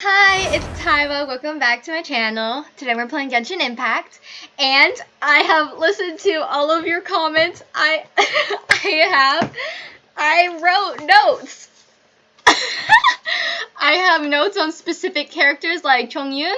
Hi, it's Taiwa. Welcome back to my channel. Today we're playing Genshin Impact, and I have listened to all of your comments. I I have I wrote notes. I have notes on specific characters like Chongyun.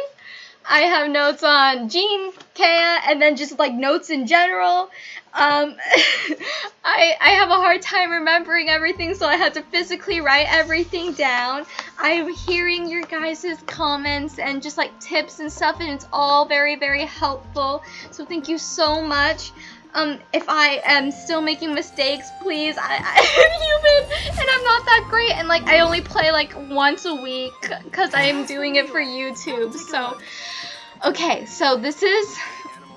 I have notes on Jean, Kaeya, and then just like notes in general. Um, I I have a hard time remembering everything, so I had to physically write everything down. I'm hearing your guys' comments and just like tips and stuff, and it's all very very helpful. So thank you so much. Um, if I am still making mistakes, please. I, I am human and I'm not that and like I only play like once a week because I'm doing it for YouTube. So, okay, so this is.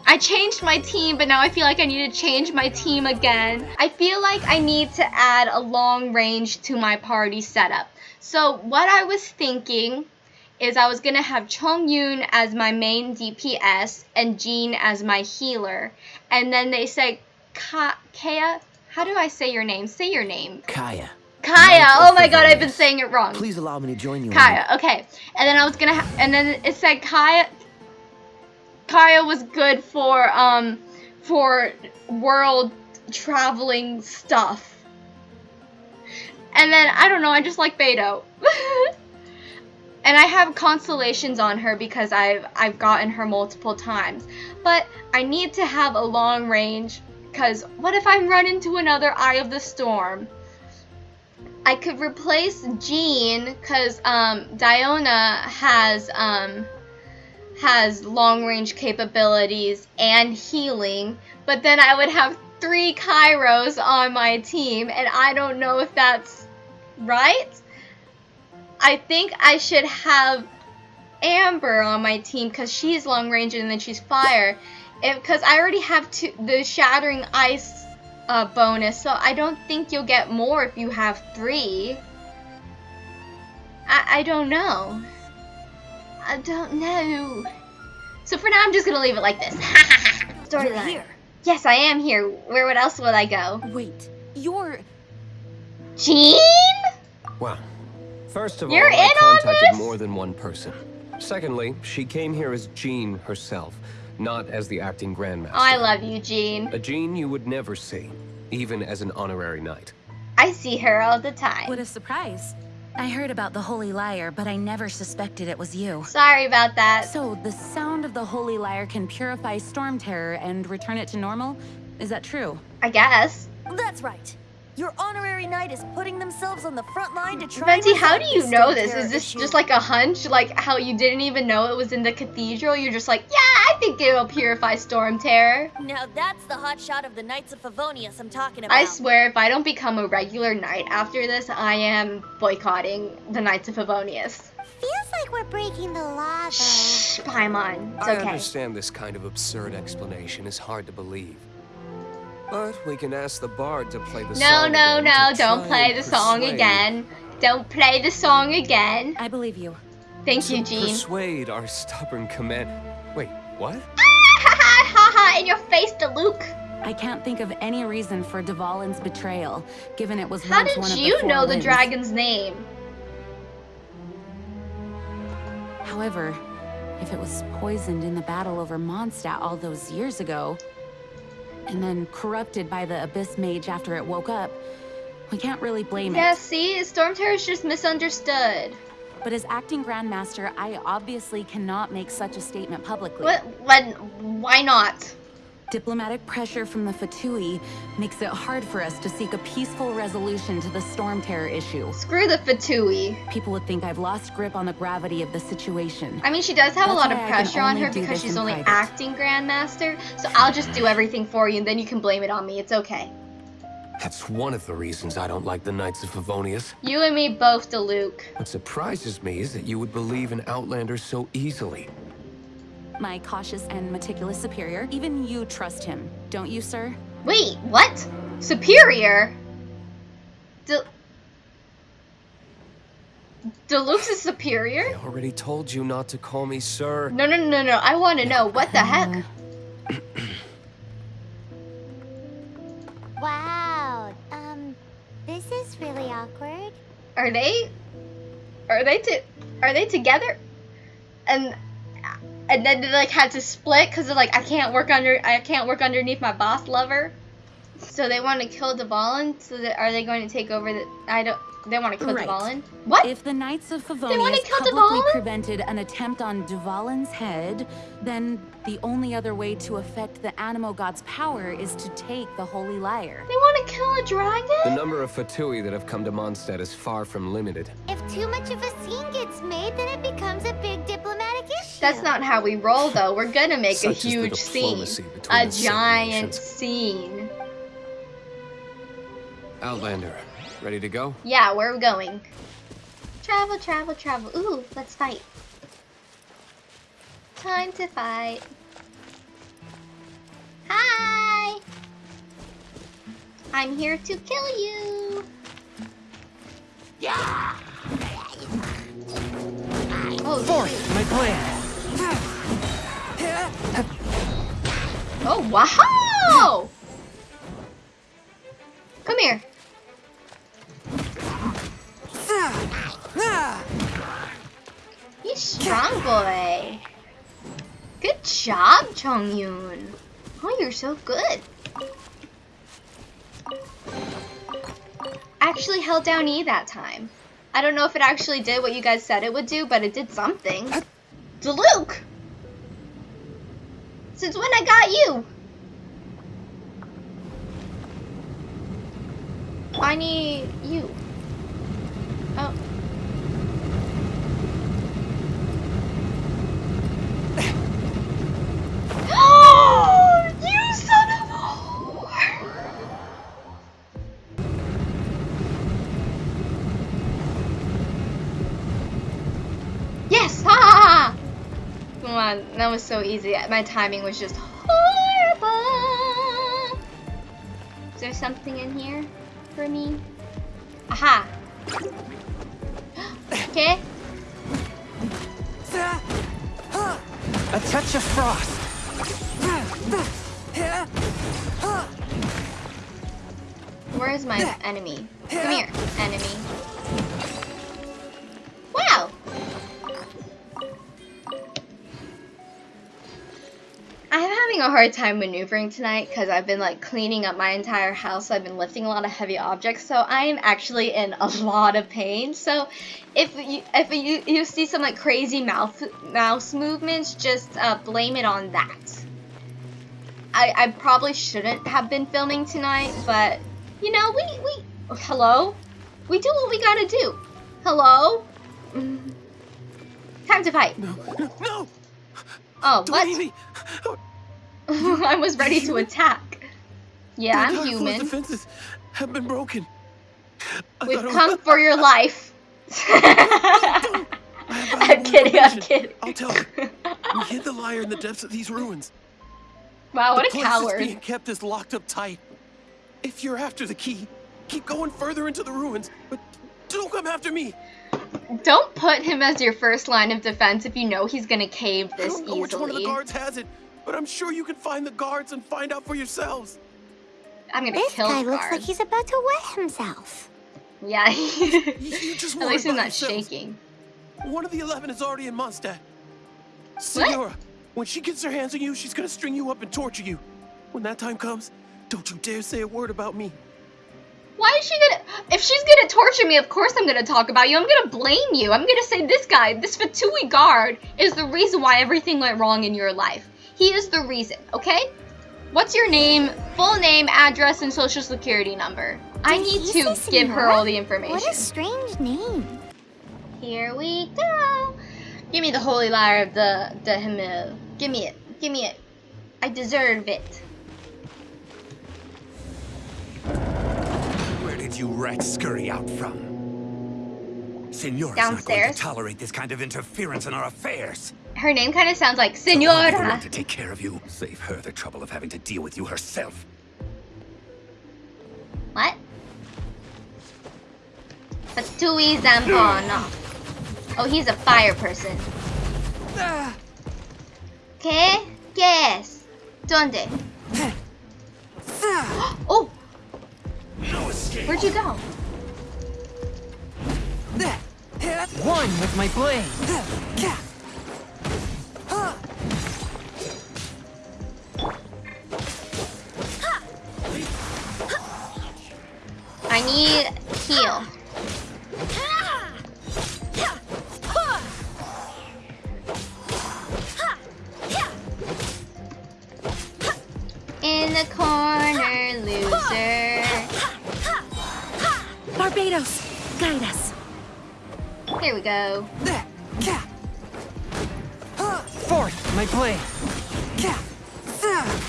I changed my team, but now I feel like I need to change my team again. I feel like I need to add a long range to my party setup. So what I was thinking is I was going to have Chongyun as my main DPS and Jean as my healer. And then they said, Ka Kaeya, how do I say your name? Say your name. Kaeya. Kaeya. Oh my god, I've been saying it wrong. Please allow me to join you. Kaya. Okay. And then I was gonna, and then it said Kaya. Kaya was good for um for world traveling stuff. And then I don't know, I just like Beidou. and I have constellations on her because I've I've gotten her multiple times. But I need to have a long range because what if I run into another Eye of the Storm? I could replace Jean because um, Diona has um, has long range capabilities and healing, but then I would have three Cryos on my team, and I don't know if that's right. I think I should have Amber on my team because she's long range and then she's fire. Because I already have two, the Shattering Ice uh, bonus, so I don't think you'll get more if you have three. I, I don't know. I don't know. So for now, I'm just gonna leave it like this. Storyline. here. Yes, I am here. Where would else would I go? Wait, you're... Jean? Well, first of You're all, I in on contacted this? more than one person. Secondly, she came here as Jean herself, not as the acting Grandmaster. Oh, I love you, Jean. A Jean you would never see, even as an honorary knight. I see her all the time. What a surprise. I heard about the Holy Lyre, but I never suspected it was you. Sorry about that. So, the sound of the Holy Lyre can purify Storm Terror and return it to normal? Is that true? I guess. That's right. Your honorary knight is putting themselves on the front line to try Venti, and how do you know this? Is this issue. just like a hunch? Like how you didn't even know it was in the cathedral? You're just like, yeah, I think it'll purify Storm Terror. Now that's the hot shot of the Knights of Favonius I'm talking about. I swear, if I don't become a regular knight after this, I am boycotting the Knights of Favonius. Feels like we're breaking the law, though. Shh, Paimon. It's I understand this kind of absurd explanation is hard to believe. But we can ask the bard to play the No, song no, again no, don't play and the song again. Don't play the song again. I believe you. Thank you, to Jean. Persuade our stubborn command. Wait, what? ha ha ha in your face, Luke. I can't think of any reason for Dvalin's betrayal, given it was How once one did of you the four know the dragon's name? However, if it was poisoned in the battle over Mondstadt all those years ago, and then corrupted by the Abyss Mage after it woke up, we can't really blame Yeah, it. Yeah, see, Storm Terror is just misunderstood. But as acting Grandmaster, I obviously cannot make such a statement publicly. What? When? Why not? Diplomatic pressure from the Fatui makes it hard for us to seek a peaceful resolution to the Storm Terror issue. Screw the Fatui. People would think I've lost grip on the gravity of the situation. I mean, she does have a lot of why I can pressure on her because she's only private. acting Grandmaster. So I'll just do everything for you, and then you can blame it on me. It's okay. That's one of the reasons I don't like the Knights of Favonius. You and me both, Diluc. What surprises me is that you would believe an Outlander so easily. My cautious and meticulous superior, even you trust him, don't you, sir? Wait, what? Superior? De- Diluc's is superior? I already told you not to call me sir. No, no, no, no. I want to know. What the heck? Wow. Um, this is really awkward. Are they? Are they to? are they together? And and then they like had to split because they're like I can't work under I can't work underneath my boss lover. So they want to kill Dvalin. So that, are they going to take over the? I don't. They want to kill Right. Dvalin. What? If the Knights of wanna Favonius kill publicly Dvalin? prevented an attempt on Dvalin's head, then the only other way to affect the Anemo God's power is to take the Holy Lyre. they want to kill a dragon? The number of Fatui that have come to Mondstadt is far from limited. If too much of a scene gets made, then it becomes a big diplomatic issue. That's not how we roll, though. We're gonna make Such a huge scene, a giant nations. scene. Outlander, ready to go? Yeah, where are we going? Travel, travel, travel. Ooh, let's fight. Time to fight. Hi! I'm here to kill you. Yeah. Oh, shoot. my plan. oh wow! Come here. You strong boy. Good job, Chongyun. Oh, you're so good. Actually held down E that time. I don't know if it actually did what you guys said it would do, but it did something. Luke! Since when I got you? I need you. Oh. On, that was so easy. My timing was just horrible. Is there something in here for me? Aha! Okay. A touch of frost. Where is my enemy? Come here, enemy. A hard time maneuvering tonight because I've been like cleaning up my entire house. I've been lifting a lot of heavy objects, so I am actually in a lot of pain. So if you if you, you see some like crazy mouth mouse movements, just uh, blame it on that. I, I probably shouldn't have been filming tonight, but you know, we we oh, hello, we do what we gotta do. Hello, Mm. time to fight. No, no, Oh, don't what? I was ready to attack. Yeah, I'm human. defenses have been broken. I We've I come was- for your life. I I'm kidding. I'm kidding. I'll tell you. We hid the lyre in the depths of these ruins. Wow, what the a place coward. that's being kept is locked up tight. If you're after the key, keep going further into the ruins, but don't come after me. Don't put him as your first line of defense if you know he's gonna cave I this don't know which one of the guards has it, but I'm sure you can find the guards and find out for yourselves. I'm gonna This kill guy the looks like he's about to wet himself. Yeah. You just At worry least he's not yourselves. shaking. One of the eleven is already in Mondstadt. Signora, when she gets her hands on you, she's gonna string you up and torture you. When that time comes, don't you dare say a word about me. Why is she gonna? If she's gonna torture me, of course I'm gonna talk about you. I'm gonna blame you. I'm gonna say this guy, this Fatui guard, is the reason why everything went wrong in your life. He is the reason. Okay? What's your name, full name, address, and social security number? I need to give her all the information. What a strange name. Here we go. Give me the holy lyre of the the Himmel. Give me it. Give me it. I deserve it. Where did you rats scurry out from? Signora's not going Downstairs. to tolerate this kind of interference in our affairs. Her name kind of sounds like So I'll be Senora. to take care of you. Save her the trouble of having to deal with you herself. What? Fatui Zampano. Oh, he's a fire person. Ah. ¿Qué? ¿Qué es? ¿Dónde? Oh, No escape. where'd you go? One with my blade. I need heal. In the corner, loser. Barbatos, guide us. Here we go. Fourth, my blade.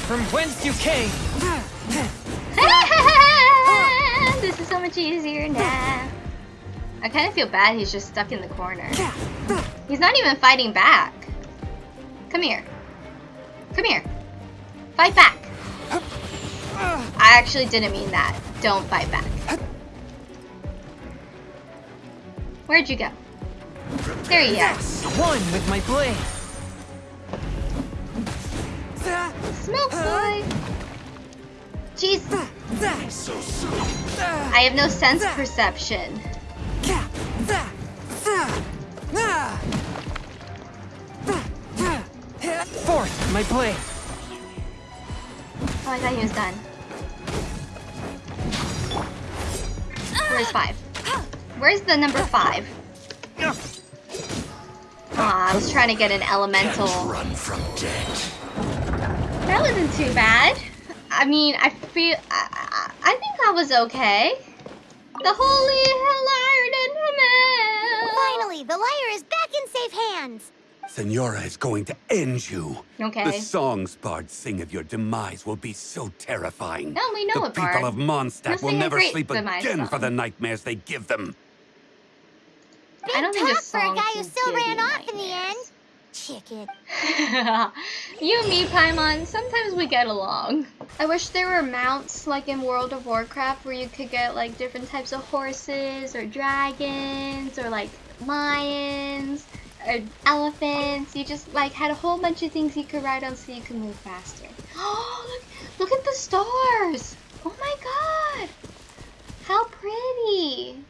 From whence you came. this is so much easier now. I kind of feel bad he's just stuck in the corner. He's not even fighting back. Come here. Come here. Fight back. I actually didn't mean that. Don't fight back. Where'd you go? There you are. One with my blade. Smoke boy. Jeez. I have no sense perception. Fourth, my blade. Oh, I thought he was done. Where's five? Where's the number five? Aw, I was trying to get an elemental. Run from death. That wasn't too bad. I mean, I feel. I, I, I think that was okay. The holy lyre didn't Finally, the lyre is back in safe hands. Signora is going to end you. Okay. The songs bards sing of your demise will be so terrifying. No, we know the it, people Bard. of He'll Mondstadt will never sleep demise again for the nightmares they give them. Big I don't think talk this for a guy who still ran you off in the end. Chicken. you and me, Paimon, sometimes we get along. I wish there were mounts like in World of Warcraft where you could get like different types of horses or dragons or like lions or elephants. You just like had a whole bunch of things you could ride on so you could move faster. Oh, look, look at the stars! Oh my god! How pretty!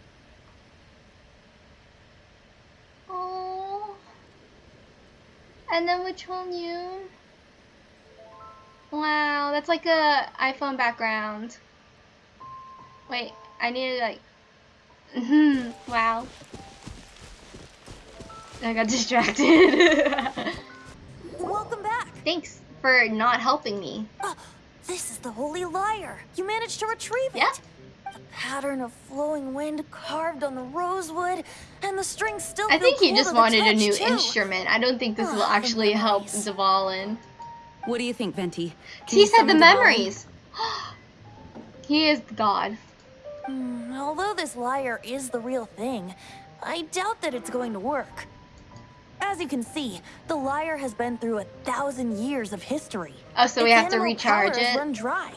Oh. And then which one you? Wow, that's like a iPhone background. Wait, I need to like. Hmm. wow. I got distracted. Welcome back. Thanks for not helping me. Oh, this is the Holy lyre. You managed to retrieve it. Pattern of flowing wind carved on the rosewood, and the strings still I think he just wanted a new too. instrument. I don't think this will Ah, the actually help memories. Dvalin. What do you think, Venti? Can He said the memories. he is God. Hmm, although this lyre is the real thing, I doubt that it's going to work. As you can see, the lyre has been through a thousand years of history. Oh, so we have to recharge power it? Run dry.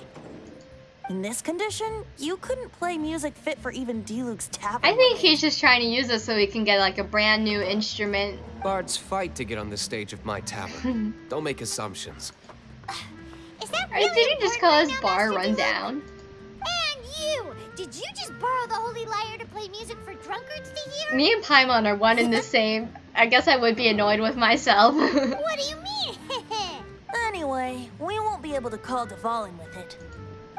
In this condition, you couldn't play music fit for even Diluc's tavern. I think he's just trying to use us so he can get like a brand new instrument. Bards fight to get on the stage of my tavern. Don't make assumptions. Is that Or really did he just important call right us now, bar Master Diluc? rundown? And you! Did you just borrow the holy lyre to play music for drunkards to hear? Me and Paimon are one and the same. I guess I would be annoyed with myself. What do you mean? Anyway, we won't be able to call Dvalin with it.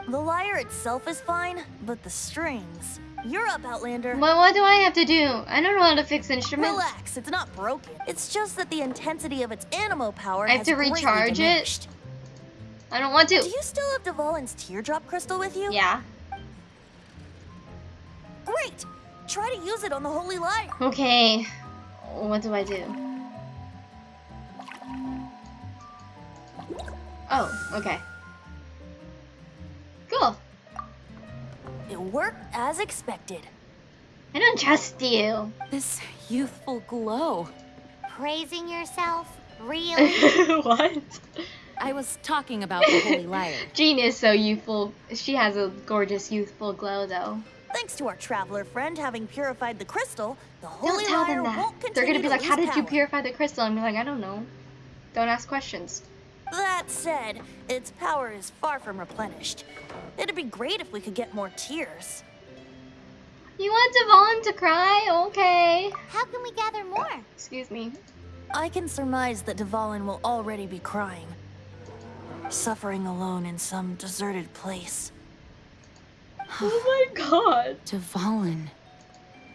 The lyre itself is fine, but the strings. You're up, Outlander. well, what do I have to do? I don't know how to fix instruments. Relax, it's not broken. It's just that the intensity of its anemo power I have has to recharge it? I don't want to. Do you still have Dvalin's teardrop crystal with you? Yeah. Great! Try to use it on the holy lyre. Okay. What do I do? Oh, okay. It worked as expected. I don't trust you. This youthful glow. Praising yourself? Really? what? I was talking about the Holy Lyre. Jean is so youthful. She has a gorgeous youthful glow, though. Thanks to our traveler friend having purified the crystal, the holy Don't tell lyre them that. won't They're gonna be to like, "How lose did you purify the crystal?" And be like, "I don't know. Don't ask questions." That said, its power is far from replenished. It'd be great if we could get more tears. You want Devon to cry? Okay. How can we gather more? Excuse me. I can surmise that Dvalin will already be crying. Suffering alone in some deserted place. Oh my god. Devalin.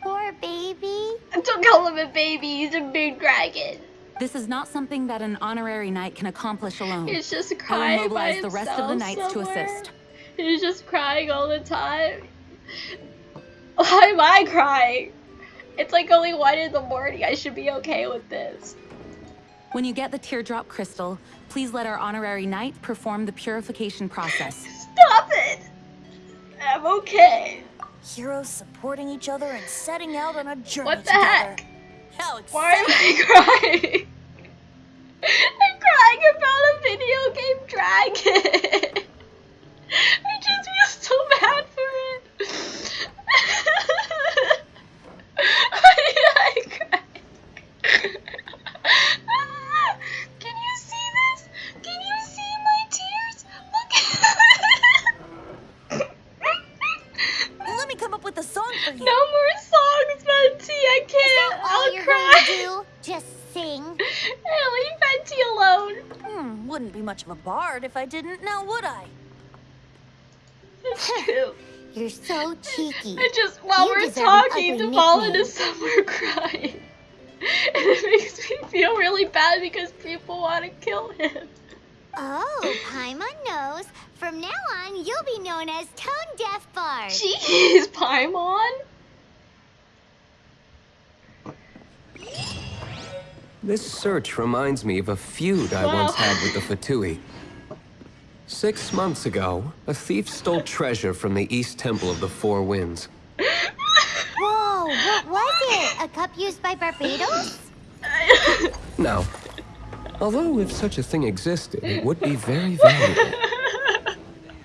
Poor baby. Don't call him a baby. He's a big dragon. This is not something that an honorary knight can accomplish alone. He's just crying I crying will by mobilize the rest of the himself knights to assist. He's just crying all the time. Why am I crying? It's like only one in the morning. I should be okay with this. When you get the teardrop crystal, please let our honorary knight perform the purification process. Stop it! I'm okay. Heroes supporting each other and setting out on a journey What the together. heck? How Why am! I crying? I'm crying about a video game dragon. I just feel so bad for it. Why did I cry? Much of a bard if I didn't, now would I? It's true. You're so cheeky. I just, while You we're talking, nickname. is somewhere crying. And it makes me feel really bad because people want to kill him. Oh, Paimon knows. From now on, you'll be known as Tone Deaf Bard. Jeez, Paimon. This search reminds me of a feud I Wow. once had with the Fatui. Six months ago, a thief stole treasure from the East Temple of the Four Winds. Whoa, what was it? A cup used by Barbatos? no. although if such a thing existed, it would be very valuable.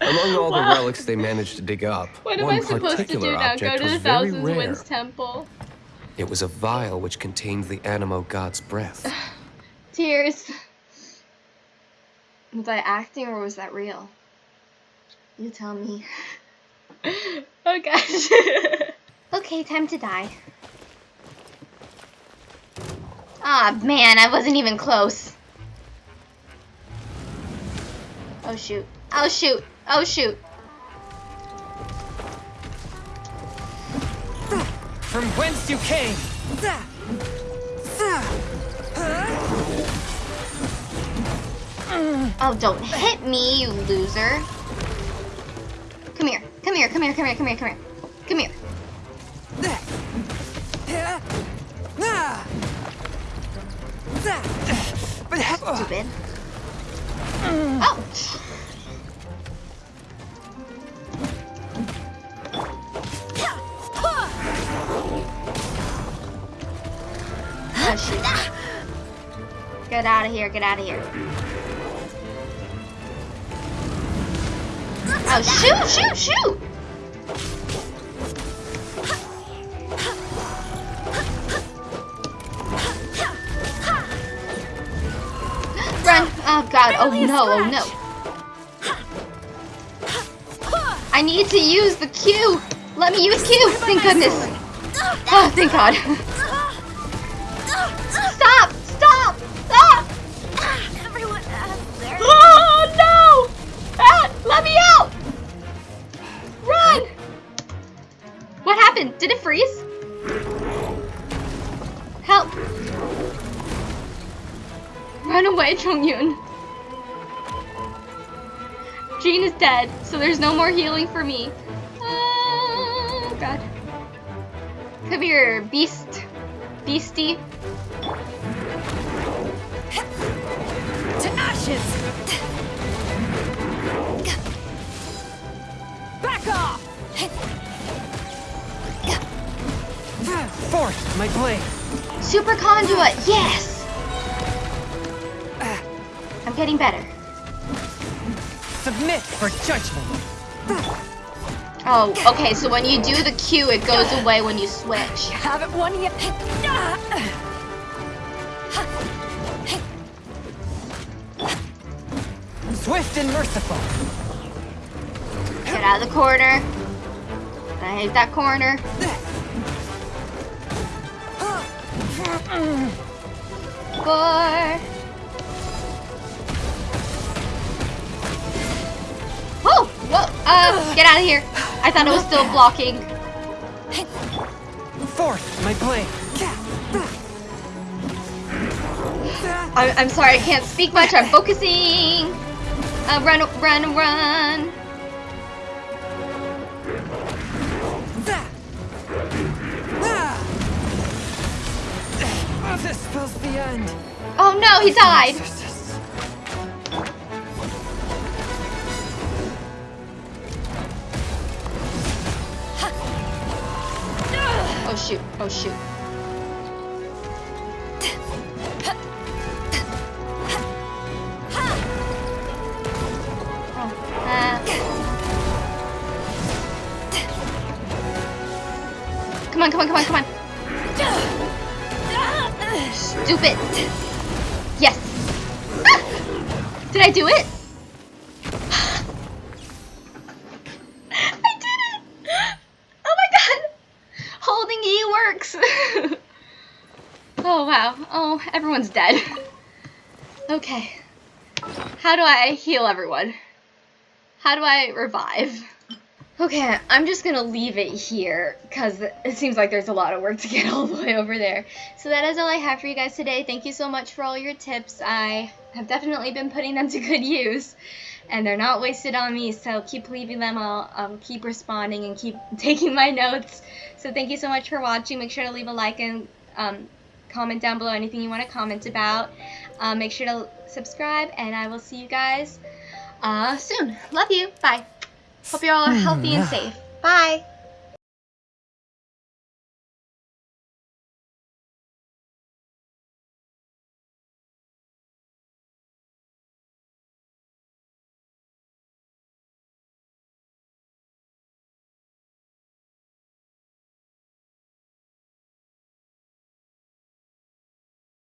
Among all Wow. the relics they managed to dig up, What am one I supposed to particular do now? Go object to was the very Thousand rare. Winds Temple. It was a vial which contained the Anemo god's breath. Tears. Was I acting or was that real? You tell me. oh gosh. okay, time to die. Ah, man, I wasn't even close. Oh shoot. Oh shoot. Oh shoot. From whence you came! Oh, don't hit me, you loser. Come here. Come here. Come here. Come here. Come here. Come here. Come here. But Stupid. Oh. Get out of here. Get out of here. Oh, shoot, shoot, shoot! Run! Oh god, oh no, oh no. I need to use the Q! Let me use Q! Thank goodness! Oh, thank god. Run away, Chongyun. Jean is dead, so there's no more healing for me. Oh god. Come here, beast. Beastie. To ashes! Back off! Forth, my blade! Superconduct, yes! I'm getting better. Submit for judgment! Oh, okay, so when you do the Q, it goes away when you switch. You Haven't won yet. Swift and merciful! Get out of the corner. I hate that corner. Four. Whoa! Uh, get out of here. I thought it was still blocking. Fourth, my blade. I I'm sorry, I can't speak much. I'm focusing. Uh, run, run, run. Ah, This spells the end. Oh no, he died. Shoot, oh shoot. Oh, uh. Come on, come on, come on, come on. Stupid. Yes. Ah! Did I do it? I did it. Oh my god. Holding E works. oh wow. Oh, everyone's dead. Okay. How do I heal everyone? How do I revive? Okay, I'm just gonna leave it here because it seems like there's a lot of work to get all the way over there. So that is all I have for you guys today. Thank you so much for all your tips. I have definitely been putting them to good use and they're not wasted on me, so keep leaving them. I'll um, keep responding and keep taking my notes. So thank you so much for watching. Make sure to leave a like and um, comment down below anything you want to comment about. Um, make sure to subscribe, and I will see you guys uh, soon. Love you. Bye. Hope you all are healthy and safe. Bye.